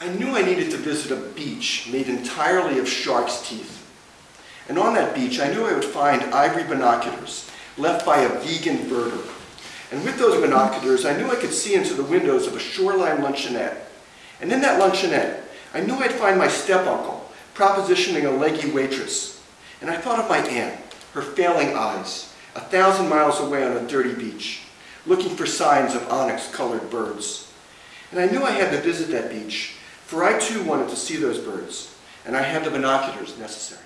I knew I needed to visit a beach made entirely of shark's teeth. And on that beach, I knew I would find ivory binoculars left by a vegan birder. And with those binoculars, I knew I could see into the windows of a shoreline luncheonette. And in that luncheonette, I knew I'd find my step-uncle propositioning a leggy waitress. And I thought of my aunt, her failing eyes, a thousand miles away on a dirty beach, looking for signs of onyx-colored birds. And I knew I had to visit that beach, for I too wanted to see those birds, and I had the binoculars necessary.